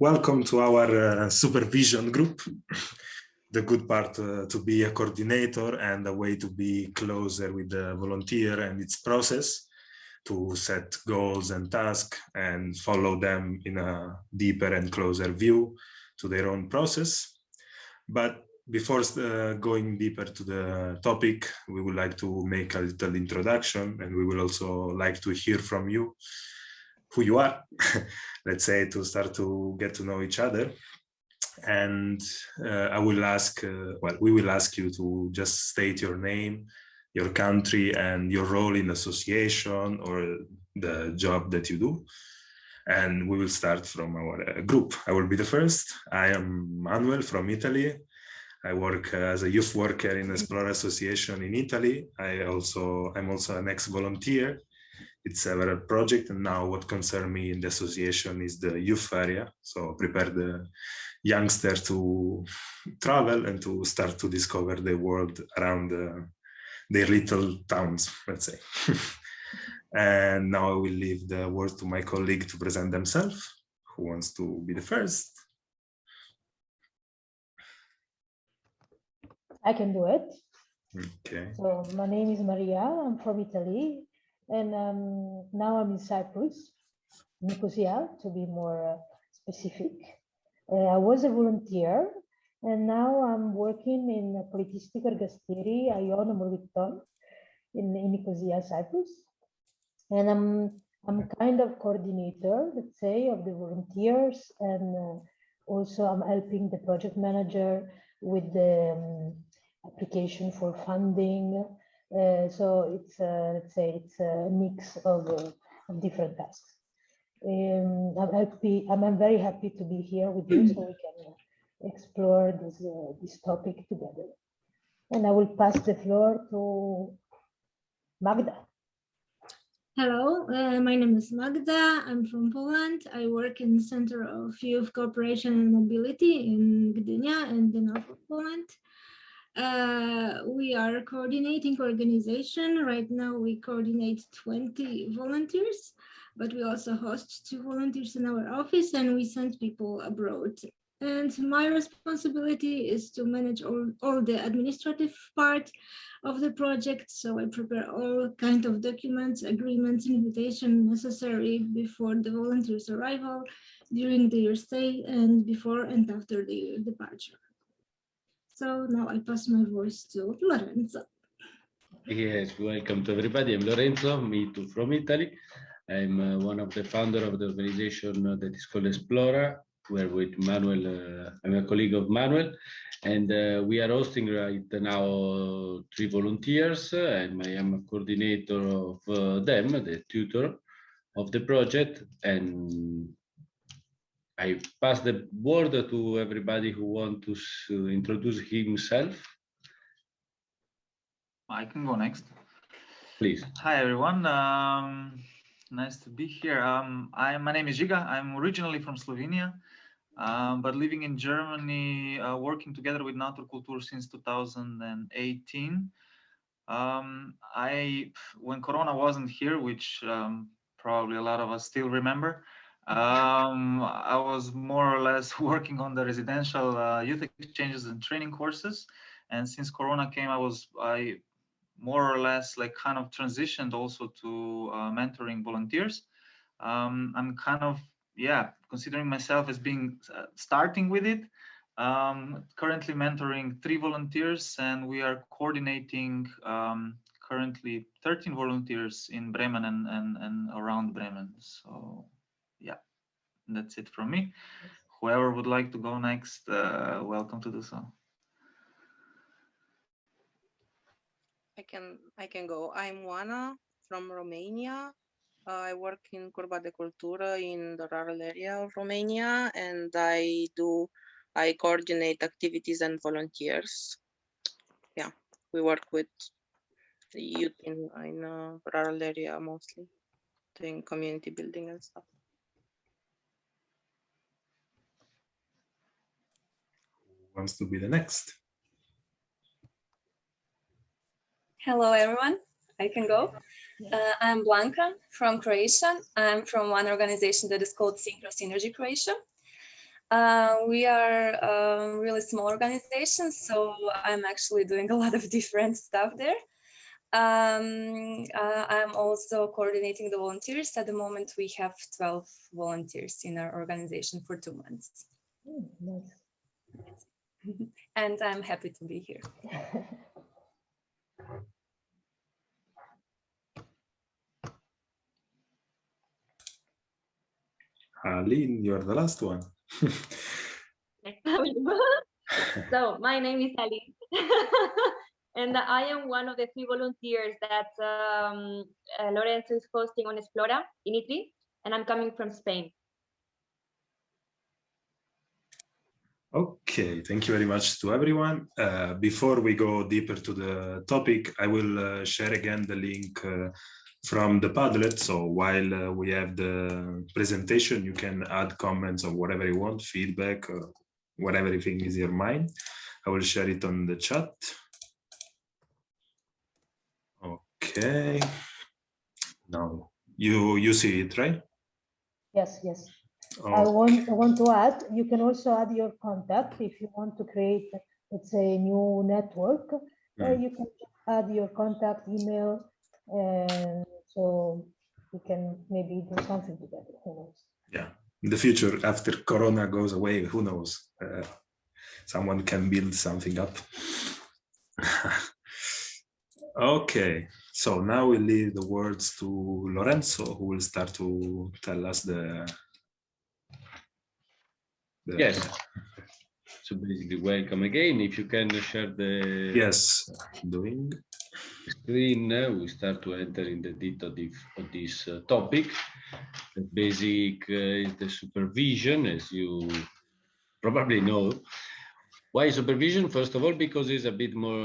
Welcome to our uh, supervision group. the good part uh, to be a coordinator and a way to be closer with the volunteer and its process to set goals and tasks and follow them in a deeper and closer view to their own process. But before uh, going deeper to the topic, we would like to make a little introduction and we will also like to hear from you who you are, let's say, to start to get to know each other. And uh, I will ask, uh, well, we will ask you to just state your name, your country, and your role in association or the job that you do. And we will start from our uh, group. I will be the first. I am Manuel from Italy. I work as a youth worker in Esplora Association in Italy. I also, I'm also an ex-volunteer it's several project and now what concerns me in the association is the youth area. So prepare the youngster to travel and to start to discover the world around uh, their little towns let's say. And now i will leave the word to my colleague to present themselves who wants to be the first. I can do it. Okay. So my name is maria. I'm from italy and um, now I'm in Cyprus, Nicosia, to be more uh, specific. Uh, I was a volunteer, and now I'm working in Politistic Ergasteri, Ion Morbiton, in, in Nicosia, Cyprus. And I'm, I'm kind of coordinator, let's say, of the volunteers, and uh, also I'm helping the project manager with the um, application for funding so it's uh, let's say it's a mix of, uh, of different tasks. Um, I'm happy. I'm, I'm, very happy to be here with you, so we can explore this this topic together. And I will pass the floor to Magda. Hello, uh, my name is Magda. I'm from Poland. I work in the Center of Youth Cooperation and Mobility in Gdynia and the north of Poland. Uh, we are coordinating organization. Right now we coordinate 20 volunteers, but we also host two volunteers in our office and we send people abroad. And my responsibility is to manage all, all the administrative part of the project. So I prepare all kind of documents, agreements, invitation necessary before the volunteers arrival, during their stay and before and after their departure. So now I pass my voice to Lorenzo. Yes, welcome to everybody. I'm Lorenzo, me too from Italy. I'm uh, one of the founder of the organization that is called Explora. We're with Manuel, uh, I'm a colleague of Manuel, and uh, we are hosting right now three volunteers, and I am a coordinator of uh, them, the tutor of the project, and I pass the word to everybody who wants to introduce himself. I can go next. Please. Hi, everyone. Um, nice to be here. Um, I, my name is Žiga. I'm originally from Slovenia, um, but living in Germany, uh, working together with Naturkultur since 2018. Um, I, when Corona wasn't here, which um, probably a lot of us still remember, um, I was more or less working on the residential uh, youth exchanges and training courses. And since Corona came, I was, I more or less like kind of transitioned also to uh, mentoring volunteers. Um, I'm kind of, yeah, considering myself as being uh, starting with it. Um, currently mentoring three volunteers and we are coordinating um, currently 13 volunteers in Bremen and, and, and around Bremen. So that's it from me. Whoever would like to go next, uh, welcome to do so. I can I can go. I'm Ioana from Romania. Uh, I work in Curba de Cultură in the rural area of Romania, and I do I coordinate activities and volunteers. Yeah, we work with the youth in in a rural area mostly, doing community building and stuff. Wants to be the next. Hello, everyone. I can go. Uh, I'm Blanca from Croatia. I'm from one organization that is called Synchro Synergy Croatia. Uh, we are a really small organization, so I'm actually doing a lot of different stuff there. Um, uh, I'm also coordinating the volunteers. At the moment, we have 12 volunteers in our organization for two months. Mm, nice. and I'm happy to be here. Aline, you're the last one. so my name is Ali, and I am one of the three volunteers that um, uh, Lorenzo is hosting on Explora in Italy, and I'm coming from Spain. Okay, thank you very much to everyone. Uh, before we go deeper to the topic, I will uh, share again the link uh, from the Padlet. So while uh, we have the presentation, you can add comments or whatever you want, feedback, or whatever you think is your mind. I will share it on the chat. Okay. Now you you see it, right? Yes, yes. I want, I want to add, you can also add your contact if you want to create, let's say, a new network. uh, Mm. you can add your contact email, and so we can maybe do something together. Who knows? yeah in the future after corona goes away who knows uh, someone can build something up okay so now we leave the words to lorenzo who will start to tell us the, the- Yes. So basically, welcome again. If you can share the yes doing screen, uh, we start to enter in the detail of this uh, topic. The basic uh, is the supervision, as you probably know. Why supervision? First of all, because it's a bit more,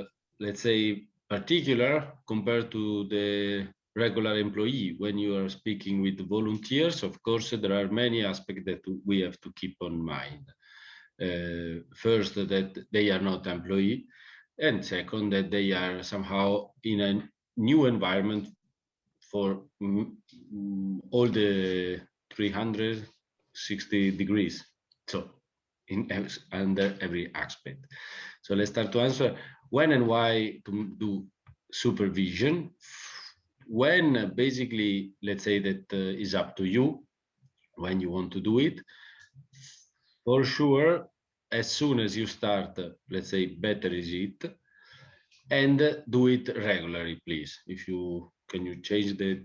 uh, let's say, particular compared to the regular employee. When you are speaking with volunteers, of course, there are many aspects that we have to keep on mind. Uh, first, that they are not employee, and second, that they are somehow in a new environment for all the 360 degrees. So in under every aspect. So let's start to answer when and why to do supervision. When basically, let's say that uh, is up to you when you want to do it. For sure, as soon as you start, uh, let's say better is it, and uh, do it regularly, please. If you can you change the,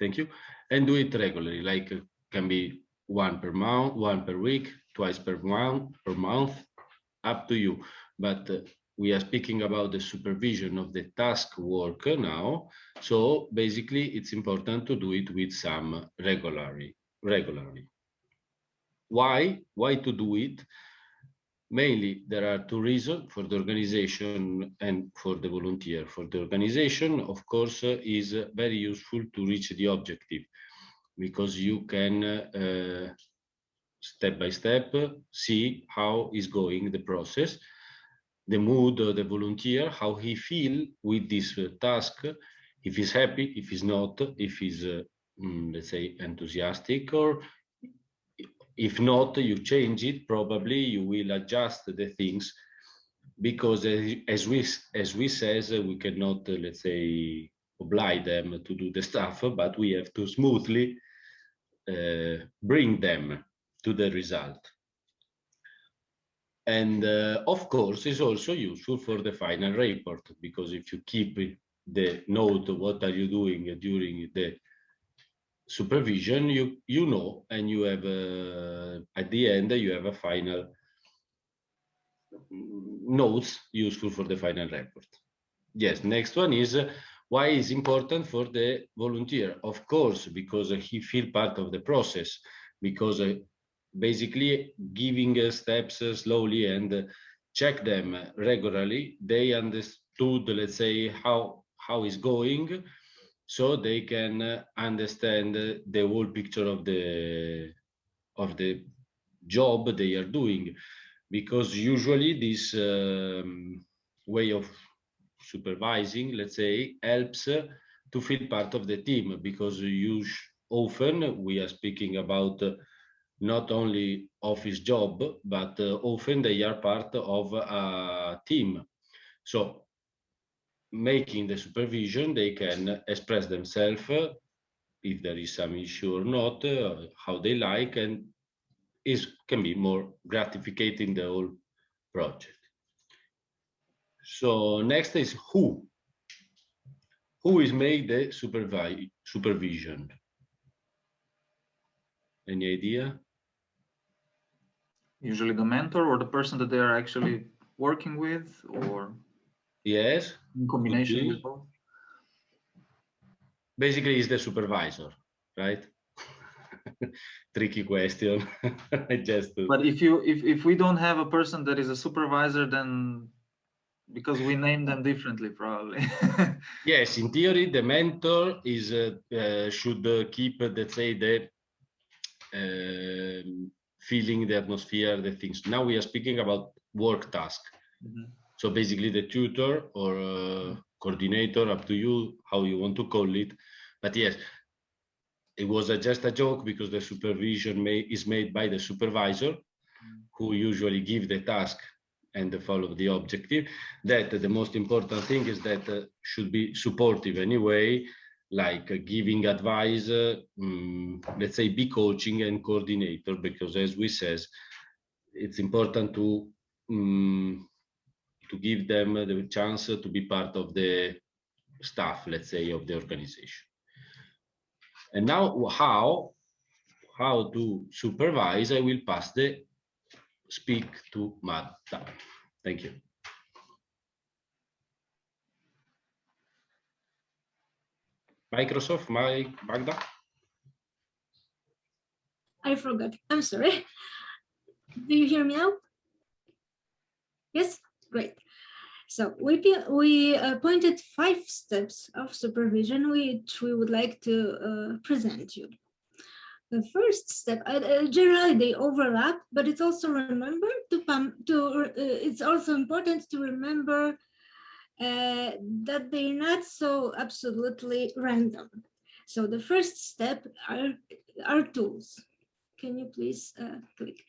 thank you, and do it regularly, like uh, can be one per month, one per week, twice per month, per month, up to you. But we are speaking about the supervision of the task work now. So basically, it's important to do it with some regularly. Regularly. Why? Why to do it? Mainly, there are two reasons for the organization and for the volunteer. For the organization, of course, uh, is very useful to reach the objective because you can uh, step by step see how is going the process, the mood of the volunteer, how he feel with this uh, task, if he's happy, if he's not, if he's, uh, mm, let's say, enthusiastic, or if not, you change it, probably you will adjust the things because as, we as we says, uh, we cannot, uh, let's say, oblige them to do the stuff, but we have to smoothly uh, bring them to the result. And uh, of course, it's also useful for the final report because if you keep the note, what are you doing during the supervision, you you know, and you have uh, at the end you have a final notes useful for the final report. Yes, next one is uh, why is important for the volunteer? Of course, because he feel part of the process, because uh, basically giving steps slowly and check them regularly, they understood, let's say, how how is going, so they can understand the whole picture of the of the job they are doing, because usually this um, way of supervising, let's say, helps to feel part of the team because you often we are speaking about not only office job, but uh, often they are part of a team. So making the supervision, they can express themselves uh, if there is some issue or not, uh, how they like, and is can be more gratificating the whole project. So next is who. Who is made the supervi supervision? Any idea? Usually the mentor or the person that they are actually working with or Yes, in combination with both. basically is the supervisor, right? Tricky question. I just to- But if you if if we don't have a person that is a supervisor, then because we name them differently, probably. Yes, in theory, the mentor is uh, uh, should uh, keep, uh, let's say, the um, feeling, the atmosphere, the things. Now we are speaking about work task. Mhm. So basically, the tutor or uh, coordinator, up to you, how you want to call it. But yes, it was a, just a joke because the supervision may, is made by the supervisor, who usually give the task and follow the objective that the most important thing is that uh, should be supportive anyway like uh, giving advice uh, mm, let's say be coaching and coordinator because as we says it's important to mm, to give them the chance to be part of the staff let's say of the organization and now how how to supervise i will pass the speak to Magda. Thank you. Microsoft, my Magda. I forgot. I'm sorry. Do you hear me now? Yes, great. So we we appointed five steps of supervision which we would like to uh, present you. The first step, uh, uh, generally they overlap, but it's also remember to to uh, it's also important to remember uh, that they're not so absolutely random. So the first step are are tools. Can you please uh, click?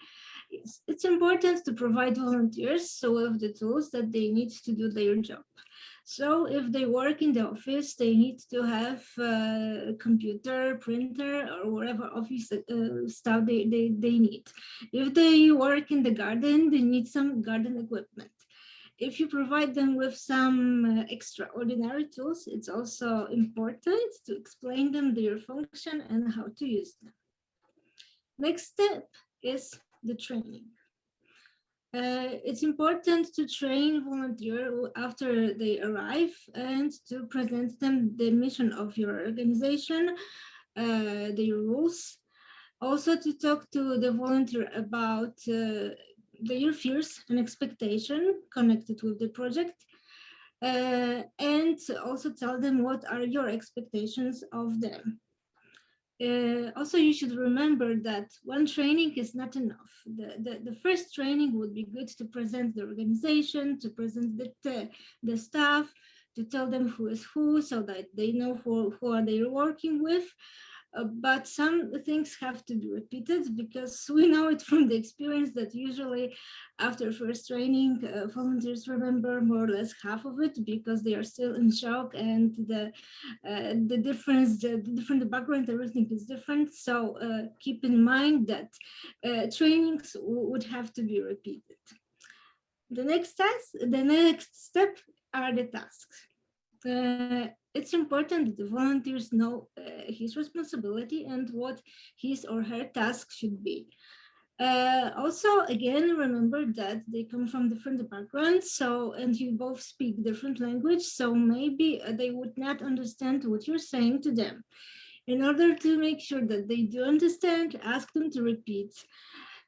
Yes, it's important to provide volunteers so of the tools that they need to do their job. So if they work in the office, they need to have a computer, printer, or whatever office uh, stuff they, they, they need. If they work in the garden, they need some garden equipment. If you provide them with some uh, extraordinary tools, it's also important to explain them their function and how to use them. Next step is the training. Uh, it's important to train volunteer after they arrive and to present them the mission of your organization, uh, the rules. Also to talk to the volunteer about uh, their fears and expectation connected with the project. Uh, and also tell them what are your expectations of them. Uh, also, you should remember that one training is not enough. The, the, the, first training would be good to present the organization, to present the, the, the staff, to tell them who is who so that they know who, who are they working with. Uh, but some things have to be repeated because we know it from the experience that usually after first training, uh, volunteers remember more or less half of it because they are still in shock and the uh, the difference, the, the different background, everything is different. So uh, keep in mind that uh, trainings would have to be repeated. The next task, the next step are the tasks. It's important that the volunteers know uh, his responsibility and what his or her task should be. Uh, also, again, remember that they come from different backgrounds, so, and you both speak different language, so maybe uh, they would not understand what you're saying to them. In order to make sure that they do understand, ask them to repeat.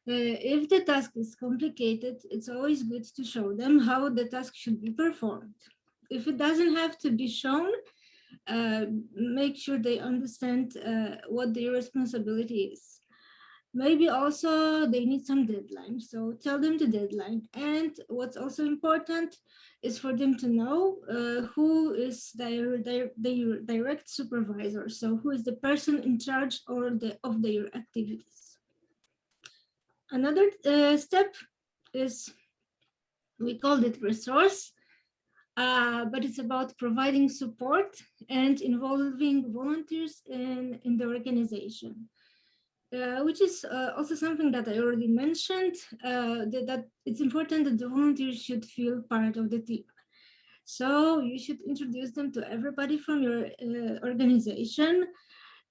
Uh, if the task is complicated, it's always good to show them how the task should be performed. If it doesn't have to be shown, make sure they understand uh, what their responsibility is. Maybe also they need some deadline, so tell them the deadline. And what's also important is for them to know uh, who is their, their, their direct supervisor, so who is the person in charge or the, of their activities. another uh, step is, we called it resource, uh, but it's about providing support and involving volunteers in, in the organization. Uh, which is uh, also something that I already mentioned, uh, that, that, it's important that the volunteers should feel part of the team. So you should introduce them to everybody from your uh, organization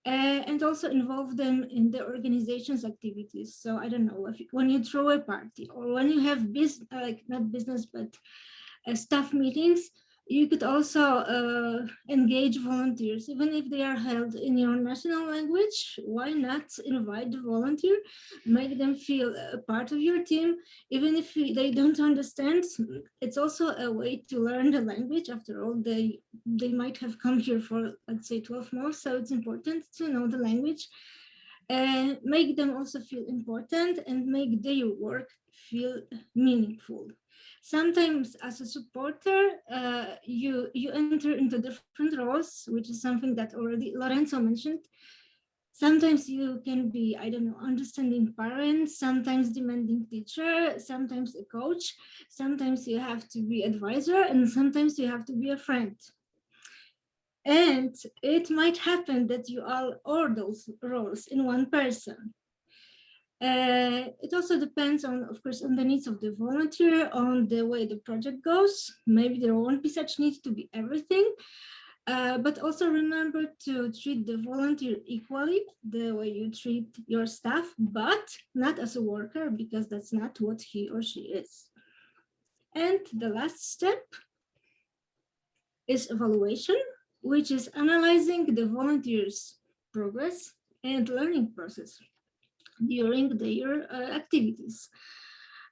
and also involve them in the organization's activities. So I don't know, if, when you throw a party or when you have business, like not business, but staff meetings, you could also uh, engage volunteers, even if they are held in your national language. Why not invite the volunteer, make them feel a part of your team, even if they don't understand. It's also a way to learn the language. After all, they they might have come here for let's say 12 months, so it's important to know the language. And make them also feel important and make their work feel meaningful sometimes as a supporter, uh, you, you enter into different roles, which is something that already Lorenzo mentioned. Sometimes you can be, I don't know, understanding parents, sometimes demanding teacher, sometimes a coach, sometimes you have to be advisor, and sometimes you have to be a friend. And it might happen that you are all those roles in one person. Uh, it also depends on, of course, on the needs of the volunteer, on the way the project goes. Maybe there won't be such need to be everything, uh, but also remember to treat the volunteer equally, the way you treat your staff, but not as a worker, because that's not what he or she is. And the last step is evaluation, which is analyzing the volunteer's progress and learning process during their uh, activities.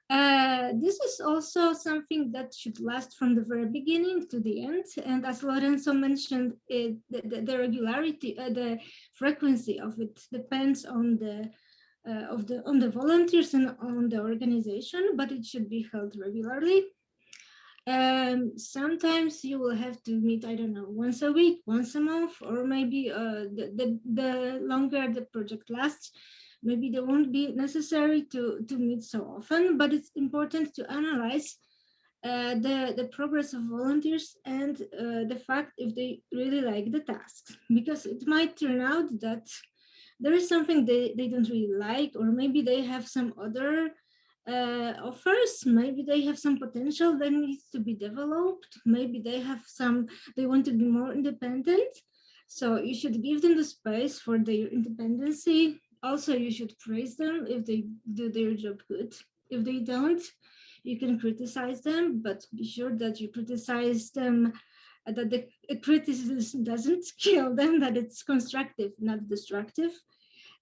Uh, this is also something that should last from the very beginning to the end. And as Lorenzo mentioned, it, the, the, regularity, uh, the frequency of it depends on the uh, of the on the volunteers and on the organization, but it should be held regularly. Um, sometimes you will have to meet, I don't know, once a week, once a month, or maybe uh, the, the, the longer the project lasts, maybe they won't be necessary to, to meet so often, but it's important to analyze uh, the, the progress of volunteers and uh, the fact if they really like the tasks, because it might turn out that there is something they, they don't really like, or maybe they have some other uh, offers, maybe they have some potential that needs to be developed, maybe they have some, they want to be more independent. So you should give them the space for their independency also you should praise them if they do their job good. If they don't, you can criticize them, but be sure that you criticize them, uh, that the criticism doesn't kill them, that it's constructive, not destructive.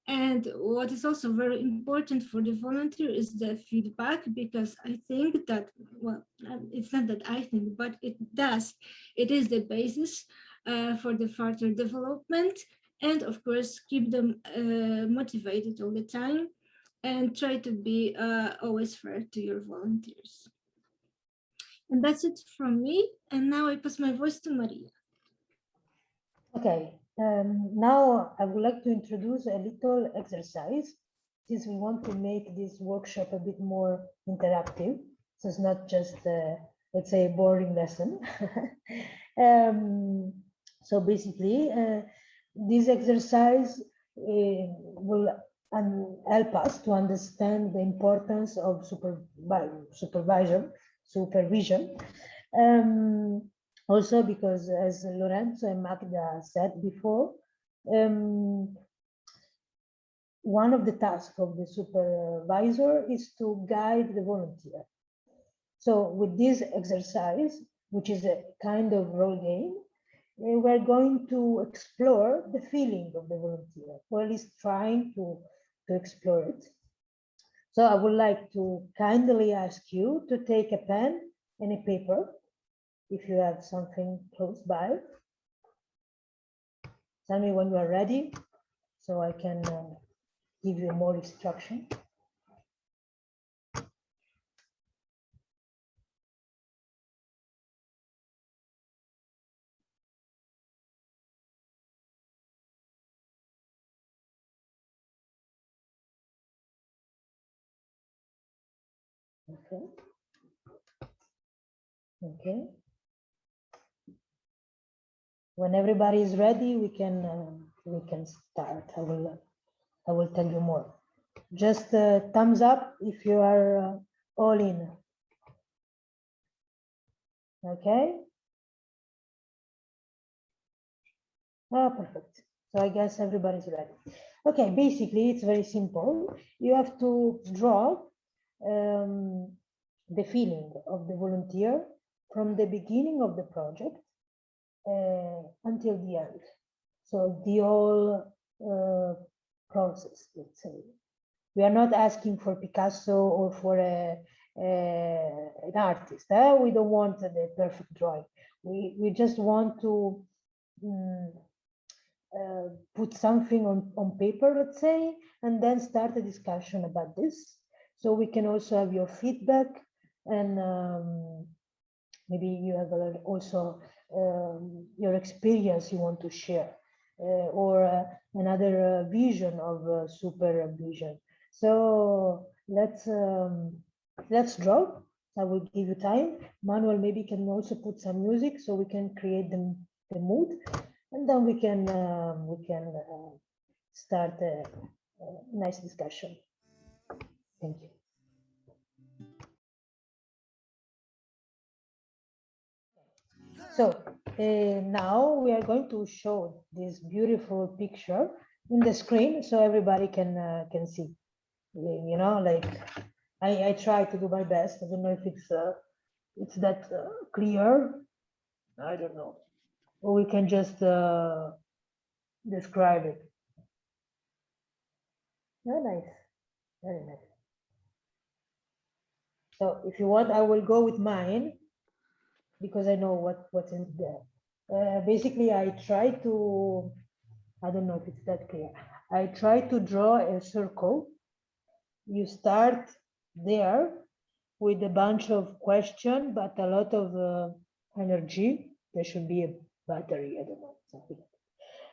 And what is also very important for the volunteer is the feedback, because I think that, well, um, it's not that I think, but it does. It is the basis uh, for the further development and of course keep them uh, motivated all the time and try to be uh, always fair to your volunteers. And that's it from me. And now I pass my voice to Maria. Okay, um, now I would like to introduce a little exercise since we want to make this workshop a bit more interactive. So it's not just, let's say, a boring lesson. um, so basically, uh, this exercise uh, will um, help us to understand the importance of supervisor, supervision. Um, also because as Lorenzo and Magda said before, um, one of the tasks of the supervisor is to guide the volunteer. So with this exercise, which is a kind of role game, we're going to explore the feeling of the volunteer, or at least trying to, to explore it. So I would like to kindly ask you to take a pen and a paper, if you have something close by. Tell me when you are ready, so I can uh, give you more instruction. Okay. Okay. When everybody is ready, we can uh, we can start. I will I will tell you more. Just uh, thumbs up if you are uh, all in. Okay. Oh, perfect. So I guess everybody's ready. Okay, basically it's very simple. You have to draw um, the feeling of the volunteer from the beginning of the project until the end. So the whole uh, process, let's say. We are not asking for Picasso or for a, a an artist. Eh? We don't want the perfect drawing. We, we just want to mm, uh, put something on, on paper, let's say, and then start a discussion about this. So we can also have your feedback and um, maybe you have also um, your experience you want to share uh, or uh, another uh, vision of uh, supervision. So let's um, let's draw. I will give you time. Manuel maybe can also put some music so we can create the, the mood and then we can um, we can uh, start a, a nice discussion. Thank you. So uh, now we are going to show this beautiful picture in the screen so everybody can uh, can see. You know, like I, I try to do my best. I don't know if it's uh, it's that uh, clear. I don't know. Or we can just uh, describe it. Very nice. Very nice. So if you want, I will go with mine because I know what what's in there. Uh, basically, I try to, I don't know if it's that clear. I try to draw a circle. You start there with a bunch of question, but a lot of uh, energy. There should be a battery, I don't know, something.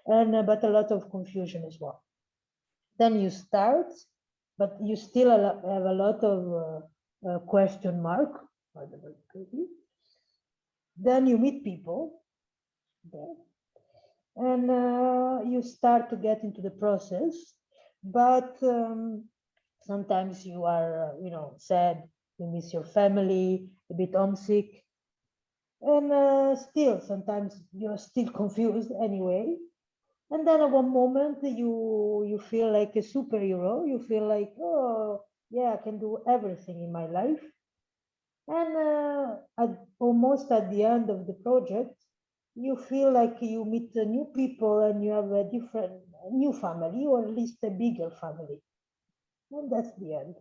And uh, but a lot of confusion as well. Then you start, but you still have a lot of uh, uh, question mark. Then you meet people there, and uh, you start to get into the process but um, sometimes you are uh, you know sad you miss your family a bit homesick and uh, still sometimes you're still confused anyway. And then at one moment you you feel like a superhero you feel like oh yeah i can do everything in my life and uh, at, almost at the end of the project, you feel like you meet new people and you have a different new family or at least a bigger family. And that's the end.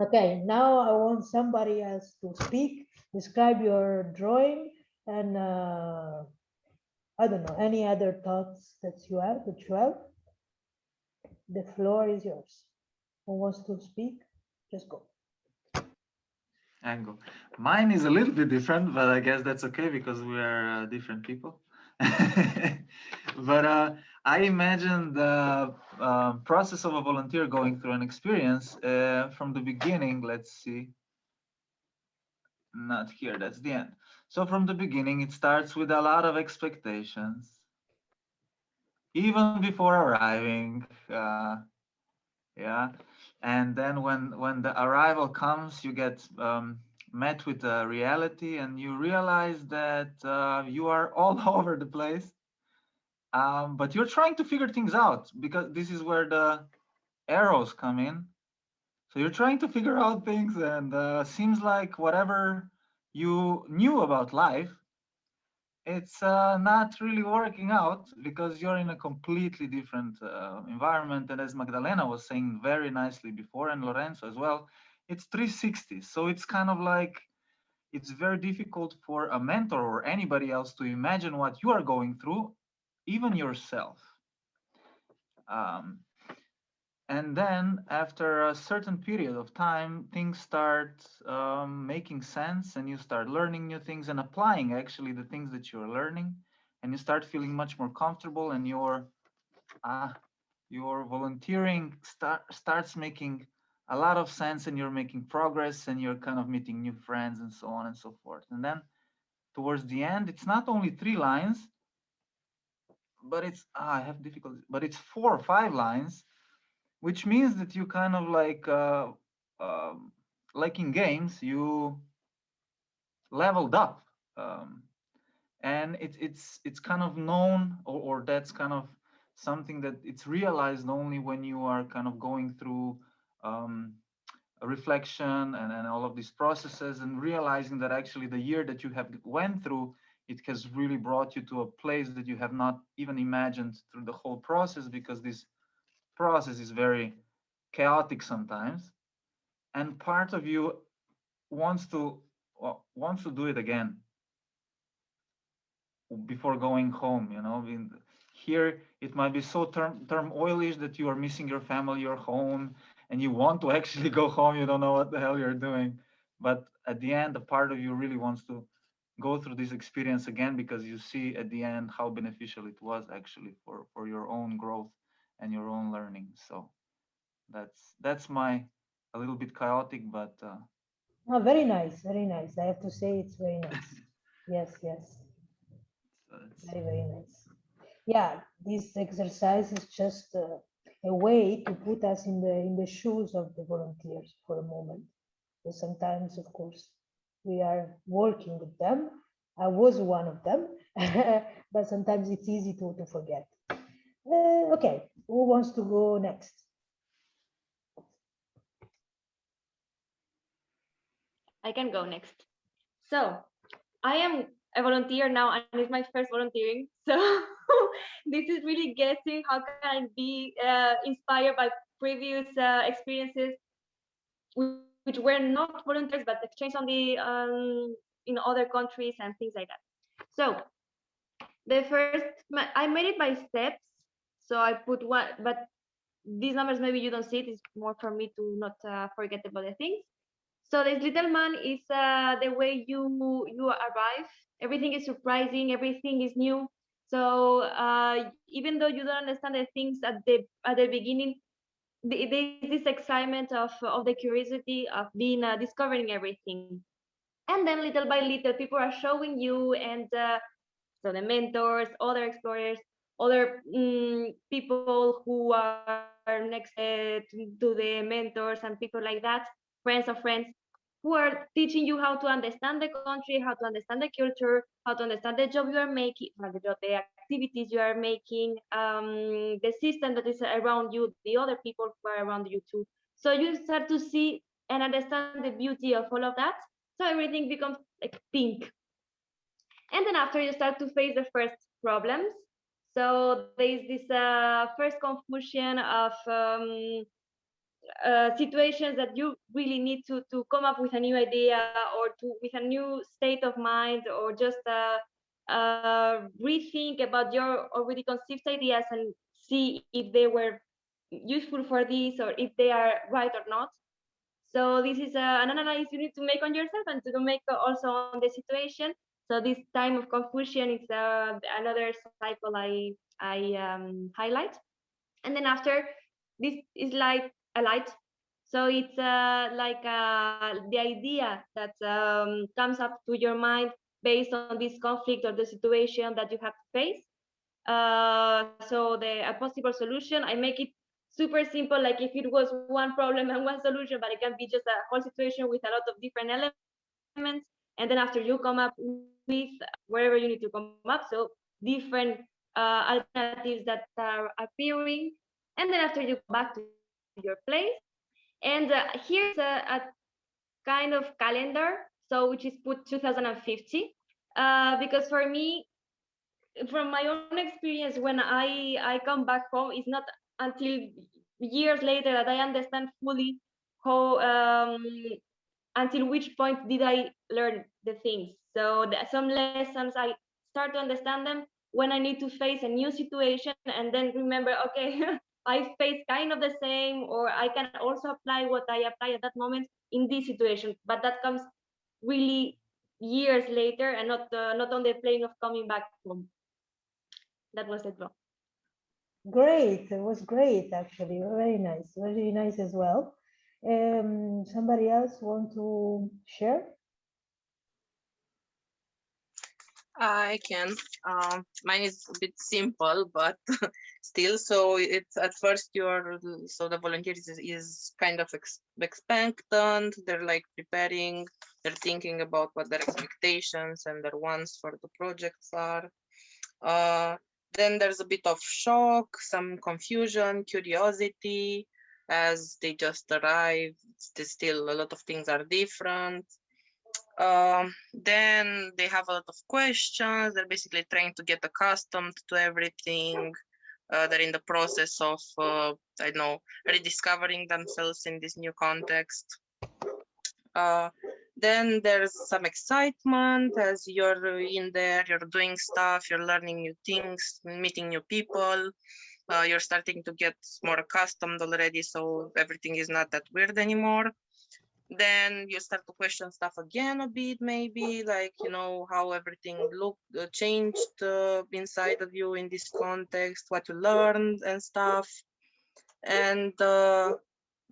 Okay, now I want somebody else to speak, describe your drawing and uh, I don't know, any other thoughts that you have, that you have. The floor is yours. Who wants to speak? Just go. Angle. Mine is a little bit different, but I guess that's okay because we are uh, different people. but uh, I imagine the uh, process of a volunteer going through an experience uh, from the beginning. Let's see. Not here, that's the end. So from the beginning, it starts with a lot of expectations. Even before arriving, uh, yeah and then when when the arrival comes you get um, met with the reality and you realize that uh, you are all over the place. Um, but you're trying to figure things out because this is where the arrows come in. So you're trying to figure out things and uh, seems like whatever you knew about life it's uh, not really working out because you're in a completely different uh, environment. And as Magdalena was saying very nicely before, and Lorenzo as well, it's 360. So it's kind of like it's very difficult for a mentor or anybody else to imagine what you are going through, even yourself. Um, and then after a certain period of time things start um, making sense and you start learning new things and applying actually the things that you're learning and you start feeling much more comfortable and your uh, your volunteering start, starts making a lot of sense and you're making progress and you're kind of meeting new friends and so on and so forth. And then towards the end, it's not only three lines, but it's, ah, I have difficulty, but it's four or five lines, which means that you kind of like, uh, um, like in games, you leveled up. Um, and it, it's it's kind of known or, or that's kind of something that it's realized only when you are kind of going through um, reflection and, and all of these processes and realizing that actually the year that you have went through it has really brought you to a place that you have not even imagined through the whole process because this process is very chaotic sometimes and part of you wants to well, wants to do it again before going home you know? In, here it might be so term term oilish that you are missing your family your home and you want to actually go home you don't know what the hell you're doing. But at the end a part of you really wants to go through this experience again because you see at the end how beneficial it was actually for for your own growth and your own learning so that's that's my a little bit chaotic but uh, Oh, very nice, very nice. I have to say it's very nice. Yes, yes, so very, very nice. Yeah, this exercise is just uh, a way to put us in the in the shoes of the volunteers for a moment. So sometimes, of course, we are working with them. I was one of them, but sometimes it's easy to, to forget. Uh, okay, who wants to go next? I can go next. So I am a volunteer now and it's my first volunteering. So this is really guessing how can I be uh, inspired by previous uh, experiences which were not volunteers but exchange on the um, in other countries and things like that. So the first I made it by steps. So I put one, but these numbers maybe you don't see it. It's more for me to not uh, forget about the things. So this little man is uh, the way you you arrive. Everything is surprising. Everything is new. So uh, even though you don't understand the things at the at the beginning, the- there's this excitement of of the curiosity of being uh, discovering everything. And then little by little, people are showing you, and uh, so the mentors, other explorers, other mm, people who are next uh, to the mentors and people like that, friends of friends, who are teaching you how to understand the country, how to understand the culture, how to understand the job you are making, the activities you are making, um, the system that is around you, the other people who are around you too. So you start to see and understand the beauty of all of that. So everything becomes like pink. And then after you start to face the first problems. So there's this uh, first confusion of um, uh, situations that you really need to to come up with a new idea or to with a new state of mind or just uh, uh, rethink about your already conceived ideas and see if they were useful for this or if they are right or not. So this is uh, an analysis you need to make on yourself and to make also on the situation. So this time of confusion is uh, another cycle I I um, highlight. And then after this is like a light. So it's uh, like uh, the idea that um, comes up to your mind based on this conflict or the situation that you have to face. Uh, so the a possible solution, I make it super simple, like if it was one problem and one solution, but it can be just a whole situation with a lot of different elements. And then after you come up with wherever you need to come up, so different uh, alternatives that are appearing. And then after you go back to your place. And uh, here's a, a, kind of calendar, so which is put 2050, uh, because for me, from my own experience, when I I come back home, it's not until years later that I understand fully how um, until which point did I learn the things. So some lessons I start to understand them when I need to face a new situation, and then remember, okay. I face kind of the same, or I can also apply what I apply at that moment in this situation. But that comes really years later, and not uh, not on the plane of coming back home. That was it. Great, it was great actually, very nice, very nice as well. Um, somebody else want to share? I can. Um, mine is a bit simple, but still. So it's at first you're so the volunteers is, is kind of ex expectant. They're like preparing. They're thinking about what their expectations and their wants for the projects are. Uh, then there's a bit of shock, some confusion, curiosity, as they just arrived. Still, a lot of things are different um, then they have a lot of questions. They're basically trying to get accustomed to everything. Uh, they're in the process of, uh, I know, rediscovering themselves in this new context. Uh, then there's some excitement as you're in there, you're doing stuff, you're learning new things, meeting new people. Uh, you're starting to get more accustomed already, so everything is not that weird anymore then you start to question stuff again a bit maybe like you know how everything looked uh, changed uh, inside of you in this context what you learned and stuff. And uh,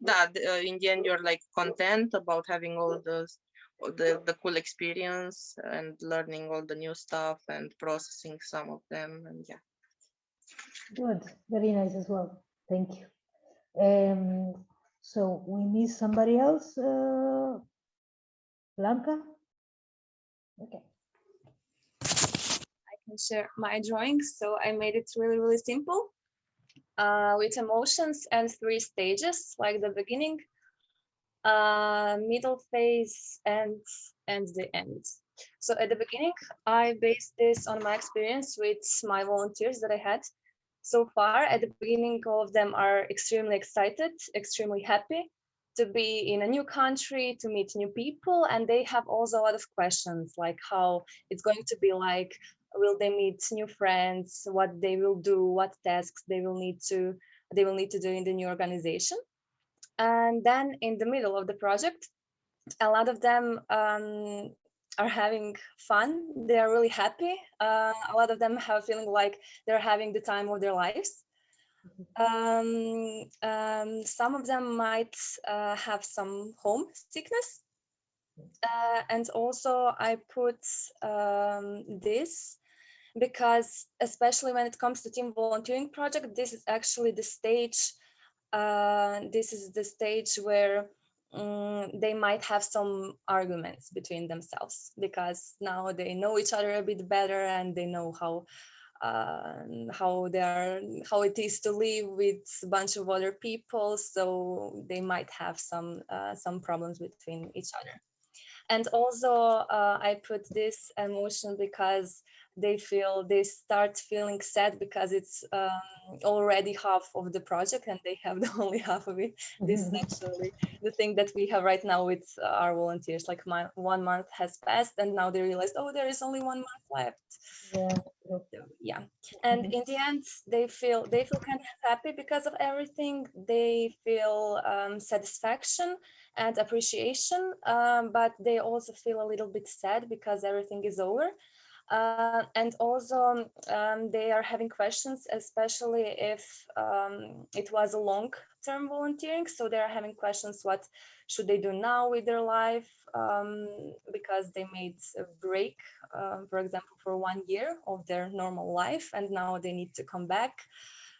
that uh, in the end you're like content about having all the the, the cool experience and learning all the new stuff and processing some of them and yeah. Good. Very nice as well. Thank you. Um so we need somebody else, uh, Blanca? Okay. I can share my drawings. So I made it really, really simple uh, with emotions and three stages, like the beginning, uh, middle phase, and, and the end. So at the beginning, I based this on my experience with my volunteers that I had so far at the beginning all of them are extremely excited extremely happy to be in a new country to meet new people and they have also a lot of questions like how it's going to be like. Will they meet new friends? What they will do? What tasks they will need to they will need to do in the new organization? And then in the middle of the project a lot of them um, are having fun. They are really happy. Uh, a lot of them have feeling like they're having the time of their lives. Um, um, some of them might uh, have some home sickness. Uh, and also I put um, this because especially when it comes to team volunteering project, this is actually the stage, uh, this is the stage where um, they might have some arguments between themselves because now they know each other a bit better and they know how uh, how they are how it is to live with a bunch of other people. So they might have some uh, some problems between each other. And also uh, i put this emotion because they feel they start feeling sad because it's um, already half of the project and they have the only half of it this is Mm-hmm. actually the thing that we have right now with our volunteers like my one month has passed and now they realized oh there is only one month left Yeah. yeah and Mhm. in the end they feel they feel kind of happy because of everything they feel um, satisfaction and appreciation um, but they also feel a little bit sad because everything is over uh, and also um, they are having questions, especially if um, it was a long-term volunteering. So they are having questions, what should they do now with their life? Um, because they made a break, uh, for example, for one year of their normal life, and now they need to come back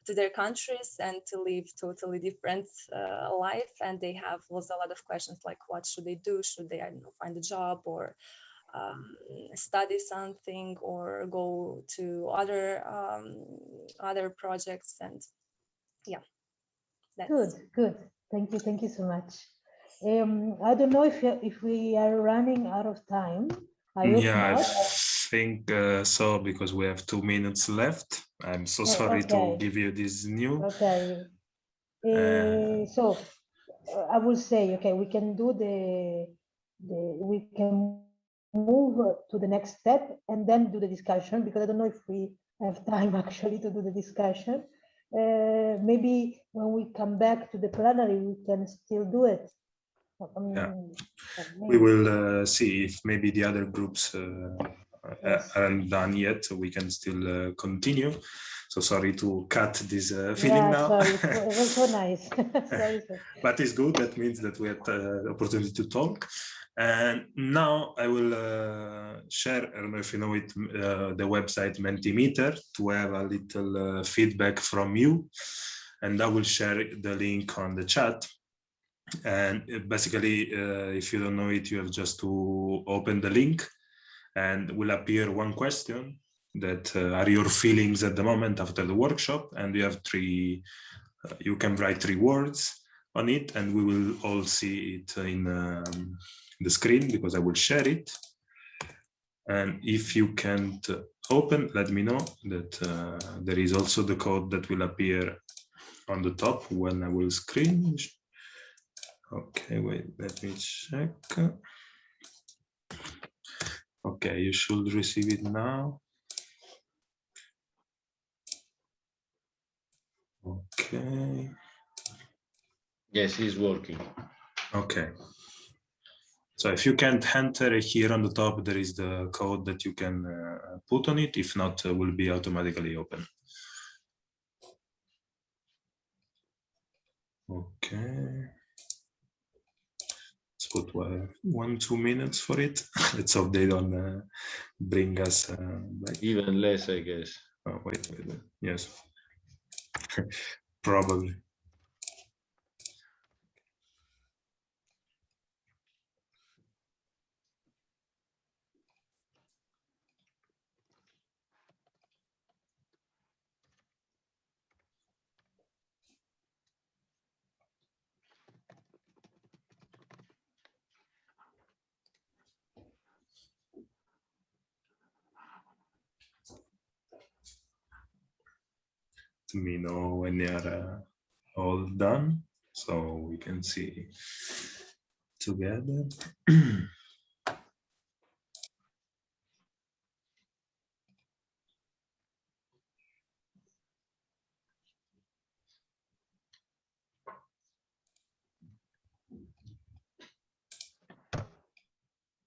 to their countries and to live totally different uh, life. And they have also a lot of questions like, what should they do? Should they, I don't know, find a job or um, study something or go to other um, other projects and yeah that's Good, good. Thank you, thank you so much. Um, I don't know if if we are running out of time. I hope Yeah, I think uh, so because we have two minutes left. I'm so Oh, sorry to give you this new. Okay. Uh, so uh, I will say, okay, we can do the, the, we can move to the next step and then do the discussion because I don't know if we have time actually to do the discussion. Uh, maybe when we come back to the plenary, we can still do it. I Yeah. mean, We will uh, see if maybe the other groups uh, aren't done yet, so we can still uh, continue. So sorry to cut this uh, feeling yeah, now. sorry, it was so nice. sorry, but it's good. That means that we had uh, the opportunity to talk. And now I will uh, share, I don't know if you know it, uh, the website Mentimeter to have a little uh, feedback from you. And I will share the link on the chat. And uh, basically, uh, if you don't know it, you have just to open the link and will appear one question that uh, are your feelings at the moment after the workshop. And you have three, uh, you can write three words on it and we will all see it in um, the screen because I will share it. And if you can't open, let me know that uh, there is also the code that will appear on the top when I will screen. Okay, wait, let me check. Okay, you should receive it now. Okay. Yes, it's working. Okay. So if you can't enter here on the top, there is the code that you can uh, put on it. If not, uh, will be automatically open. Okay. Put one, one two minutes for it. Let's hope they don't uh, bring us uh, back. Even less, I guess. Oh, wait, wait, wait. Yes. Probably. Me know when they are uh, all done so we can see together.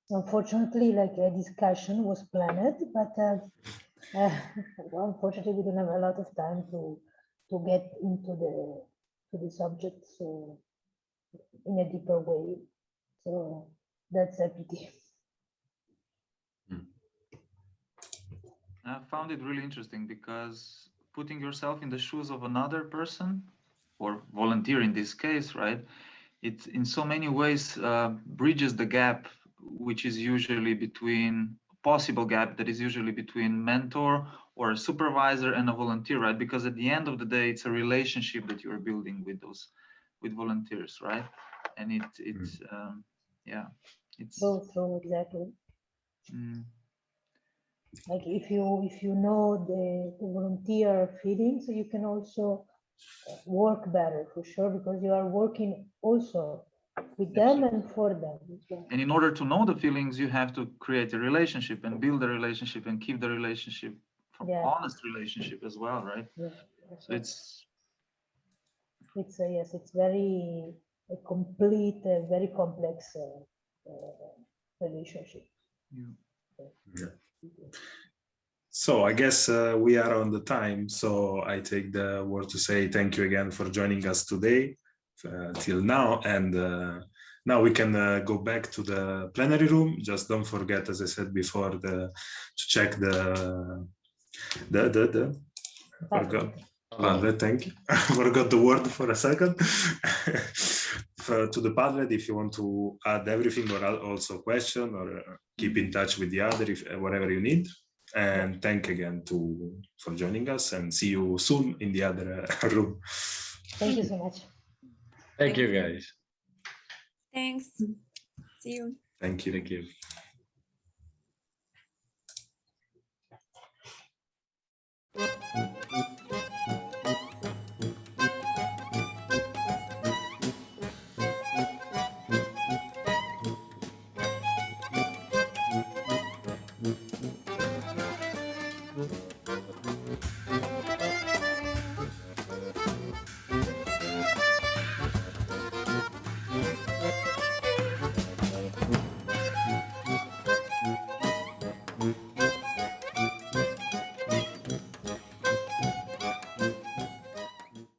Unfortunately, like a discussion was planned, but uh, uh, unfortunately, we don't have a lot of time to to get into the to the subject so in a deeper way. So that's a pity. I found it really interesting because putting yourself in the shoes of another person or volunteer in this case, right? It in so many ways uh, bridges the gap, which is usually between possible gap that is usually between mentor or a supervisor and a volunteer, right? Because at the end of the day, it's a relationship that you're building with those with volunteers, right? And it it's um, yeah, it's So so exactly. mm, Like if you if you know the, the volunteer feelings, you can also work better for sure because you are working also with them and for them. and in order to know the feelings, you have to create a relationship and build a relationship and keep the relationship from Yeah. honest relationship as well, right? Yeah, So it's It's a, yes, it's very a complete, uh, very complex uh, uh, relationship. you, So I guess uh, we are on the time. So I take the word to say thank you again for joining us today till now. And uh, now we can uh, go back to the plenary room. Just don't forget, as I said before, the to check the the the, the forgot. Thank you. I Forgot the word for a second. For- to the Padlet, if you want to add everything or al- also question or uh, keep in touch with the other, if uh, whatever you need. And thank again to for joining us and see you soon in the other uh, room. Thank you so much. Thank you, guys. Thanks. See you. Thank you. Thank you.